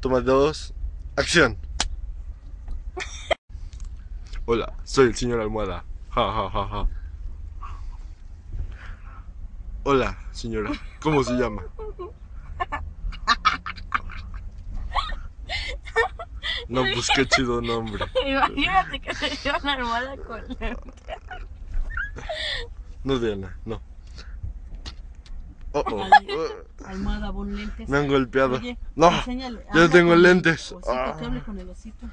Toma dos. Acción. Hola, soy el señor Almohada. Ja, ja, ja, ja. Hola, señora. ¿Cómo se llama? No, pues qué chido nombre. Imagínate que te dio una almohada con No, Diana, no. Oh, oh. Almohada, pon lentes. Me han golpeado. Oye, No, yo tengo lentes. osito, Ah. que hable con el osito.